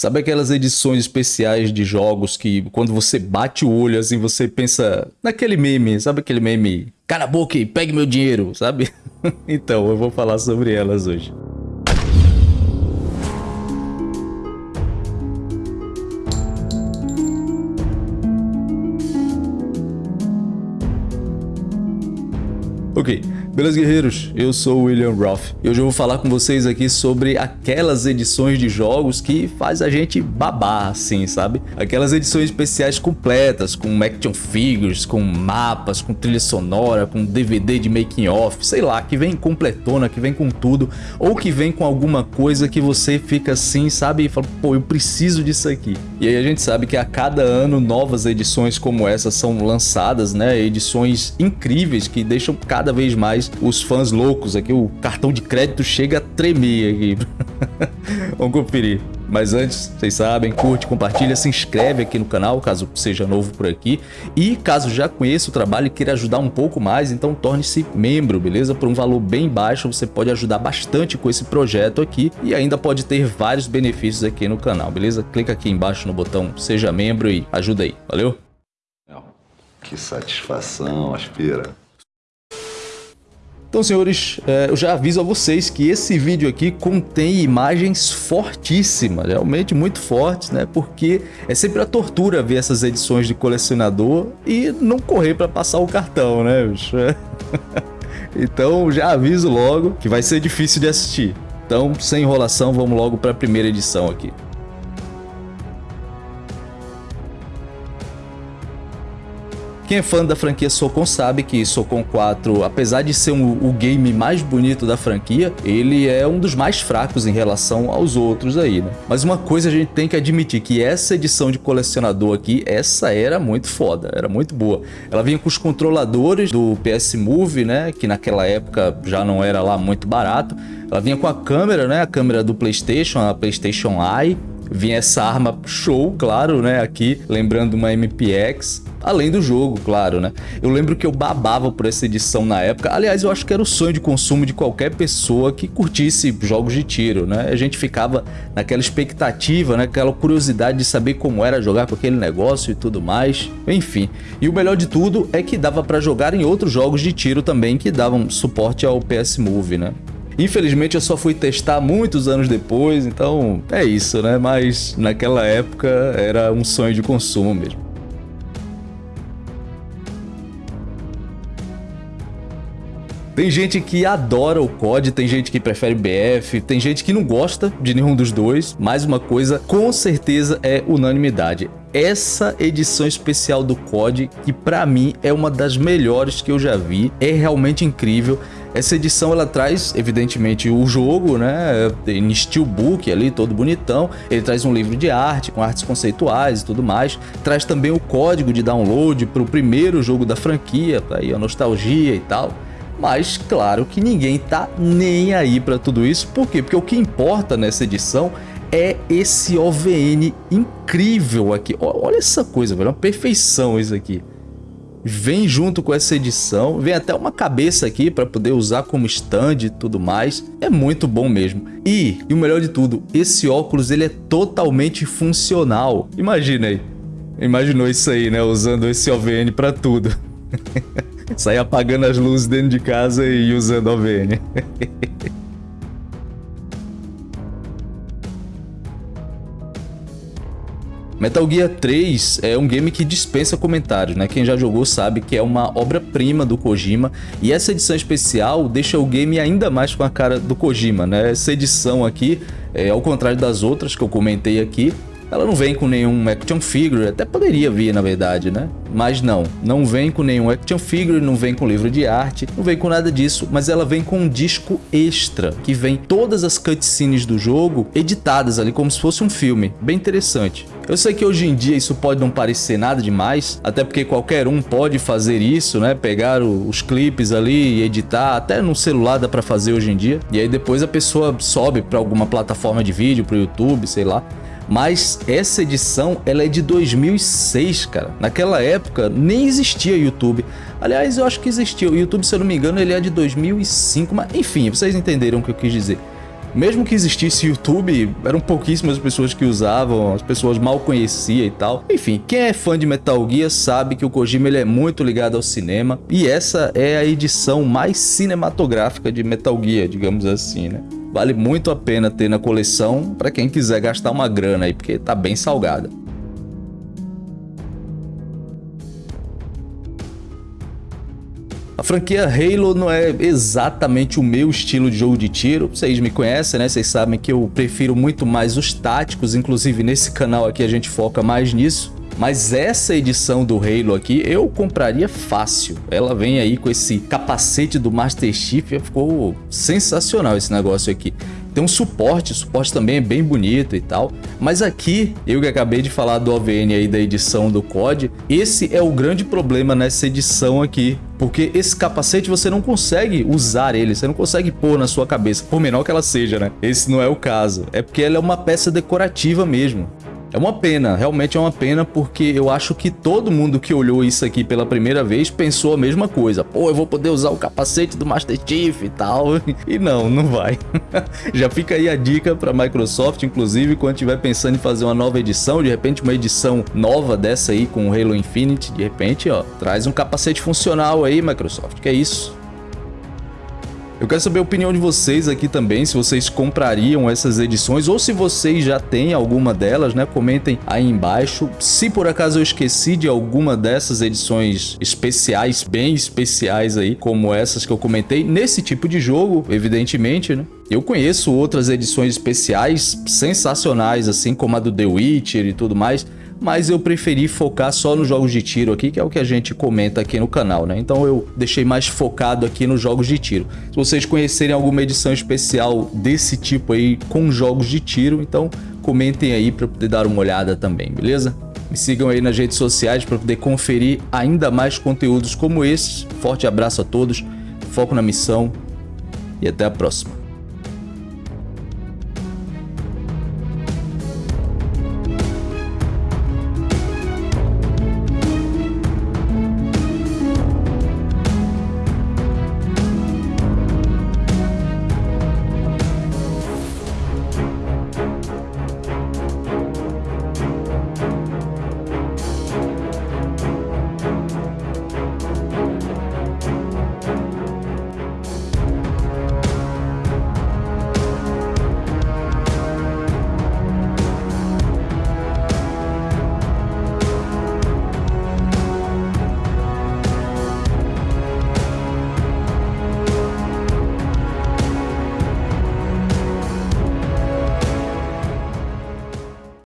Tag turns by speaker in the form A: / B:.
A: Sabe aquelas edições especiais de jogos que quando você bate o olho assim, você pensa naquele meme, sabe aquele meme? Cala a boca e pegue meu dinheiro, sabe? então, eu vou falar sobre elas hoje. Ok, beleza guerreiros? Eu sou o William Roth e hoje eu vou falar com vocês aqui sobre aquelas edições de jogos que faz a gente babar assim, sabe? Aquelas edições especiais completas, com action figures, com mapas, com trilha sonora, com DVD de making off, sei lá, que vem completona, que vem com tudo, ou que vem com alguma coisa que você fica assim, sabe? E fala, pô, eu preciso disso aqui. E aí a gente sabe que a cada ano novas edições como essa são lançadas, né? Edições incríveis que deixam cada cada vez mais os fãs loucos aqui. O cartão de crédito chega a tremer aqui. Vamos conferir. Mas antes, vocês sabem, curte, compartilha, se inscreve aqui no canal, caso seja novo por aqui. E caso já conheça o trabalho e queira ajudar um pouco mais, então torne-se membro, beleza? Por um valor bem baixo, você pode ajudar bastante com esse projeto aqui e ainda pode ter vários benefícios aqui no canal, beleza? Clica aqui embaixo no botão Seja Membro e ajuda aí, valeu?
B: Que satisfação, Aspira.
A: Então, senhores, é, eu já aviso a vocês que esse vídeo aqui contém imagens fortíssimas, realmente muito fortes, né? Porque é sempre a tortura ver essas edições de colecionador e não correr para passar o cartão, né, bicho? Então, já aviso logo que vai ser difícil de assistir. Então, sem enrolação, vamos logo para a primeira edição aqui. Quem é fã da franquia Socon sabe que Socon 4, apesar de ser um, o game mais bonito da franquia, ele é um dos mais fracos em relação aos outros aí, né? Mas uma coisa a gente tem que admitir, que essa edição de colecionador aqui, essa era muito foda, era muito boa. Ela vinha com os controladores do PS Move, né? Que naquela época já não era lá muito barato. Ela vinha com a câmera, né? A câmera do Playstation, a Playstation Eye vinha essa arma show, claro, né, aqui, lembrando uma MPX, além do jogo, claro, né. Eu lembro que eu babava por essa edição na época, aliás, eu acho que era o sonho de consumo de qualquer pessoa que curtisse jogos de tiro, né, a gente ficava naquela expectativa, né, aquela curiosidade de saber como era jogar com aquele negócio e tudo mais, enfim. E o melhor de tudo é que dava para jogar em outros jogos de tiro também que davam suporte ao PS Move, né. Infelizmente eu só fui testar muitos anos depois, então é isso, né? Mas naquela época era um sonho de consumo mesmo. Tem gente que adora o COD, tem gente que prefere BF, tem gente que não gosta de nenhum dos dois. Mais uma coisa, com certeza é unanimidade. Essa edição especial do COD, que pra mim é uma das melhores que eu já vi, é realmente incrível. Essa edição ela traz, evidentemente, o jogo, né, em steelbook ali, todo bonitão. Ele traz um livro de arte, com artes conceituais e tudo mais. Traz também o código de download para o primeiro jogo da franquia, tá aí a nostalgia e tal. Mas claro que ninguém tá nem aí para tudo isso. Por quê? Porque o que importa nessa edição é esse OVN incrível aqui. Olha essa coisa, velho, é uma perfeição isso aqui vem junto com essa edição, vem até uma cabeça aqui para poder usar como stand e tudo mais, é muito bom mesmo. E, e o melhor de tudo, esse óculos ele é totalmente funcional, imagina aí, imaginou isso aí, né, usando esse OVN para tudo. Sair apagando as luzes dentro de casa e usando OVN. Metal Gear 3 é um game que dispensa comentários, né? Quem já jogou sabe que é uma obra-prima do Kojima e essa edição especial deixa o game ainda mais com a cara do Kojima, né? Essa edição aqui, é, ao contrário das outras que eu comentei aqui, ela não vem com nenhum action figure, até poderia vir na verdade, né? Mas não, não vem com nenhum action figure, não vem com livro de arte, não vem com nada disso, mas ela vem com um disco extra, que vem todas as cutscenes do jogo editadas ali como se fosse um filme, bem interessante. Eu sei que hoje em dia isso pode não parecer nada demais, até porque qualquer um pode fazer isso, né? Pegar os clipes ali e editar, até no celular dá pra fazer hoje em dia. E aí depois a pessoa sobe pra alguma plataforma de vídeo, pro YouTube, sei lá mas essa edição ela é de 2006, cara. Naquela época nem existia YouTube. Aliás, eu acho que existia. O YouTube, se eu não me engano, ele é de 2005, mas enfim, vocês entenderam o que eu quis dizer. Mesmo que existisse YouTube, eram pouquíssimas pessoas que usavam, as pessoas mal conheciam e tal. Enfim, quem é fã de Metal Gear sabe que o Kojima ele é muito ligado ao cinema e essa é a edição mais cinematográfica de Metal Gear, digamos assim, né? Vale muito a pena ter na coleção para quem quiser gastar uma grana aí, porque tá bem salgada. A franquia Halo não é exatamente o meu estilo de jogo de tiro. Vocês me conhecem, né? Vocês sabem que eu prefiro muito mais os táticos. Inclusive, nesse canal aqui a gente foca mais nisso. Mas essa edição do Halo aqui eu compraria fácil. Ela vem aí com esse capacete do Master Chief. Ficou sensacional esse negócio aqui. Tem um suporte, o suporte também é bem bonito e tal. Mas aqui, eu que acabei de falar do OVN aí da edição do COD, esse é o grande problema nessa edição aqui. Porque esse capacete você não consegue usar ele, você não consegue pôr na sua cabeça, por menor que ela seja, né? Esse não é o caso. É porque ela é uma peça decorativa mesmo. É uma pena, realmente é uma pena, porque eu acho que todo mundo que olhou isso aqui pela primeira vez pensou a mesma coisa. Pô, eu vou poder usar o capacete do Master Chief e tal. E não, não vai. Já fica aí a dica para Microsoft, inclusive, quando estiver pensando em fazer uma nova edição, de repente uma edição nova dessa aí com o Halo Infinite, de repente, ó, traz um capacete funcional aí, Microsoft, que é isso. Eu quero saber a opinião de vocês aqui também, se vocês comprariam essas edições ou se vocês já têm alguma delas, né? Comentem aí embaixo. Se por acaso eu esqueci de alguma dessas edições especiais, bem especiais aí, como essas que eu comentei, nesse tipo de jogo, evidentemente, né? Eu conheço outras edições especiais sensacionais, assim como a do The Witcher e tudo mais, mas eu preferi focar só nos jogos de tiro aqui, que é o que a gente comenta aqui no canal, né? Então eu deixei mais focado aqui nos jogos de tiro. Se vocês conhecerem alguma edição especial desse tipo aí com jogos de tiro, então comentem aí para poder dar uma olhada também, beleza? Me sigam aí nas redes sociais para poder conferir ainda mais conteúdos como esses. Forte abraço a todos, foco na missão e até a próxima.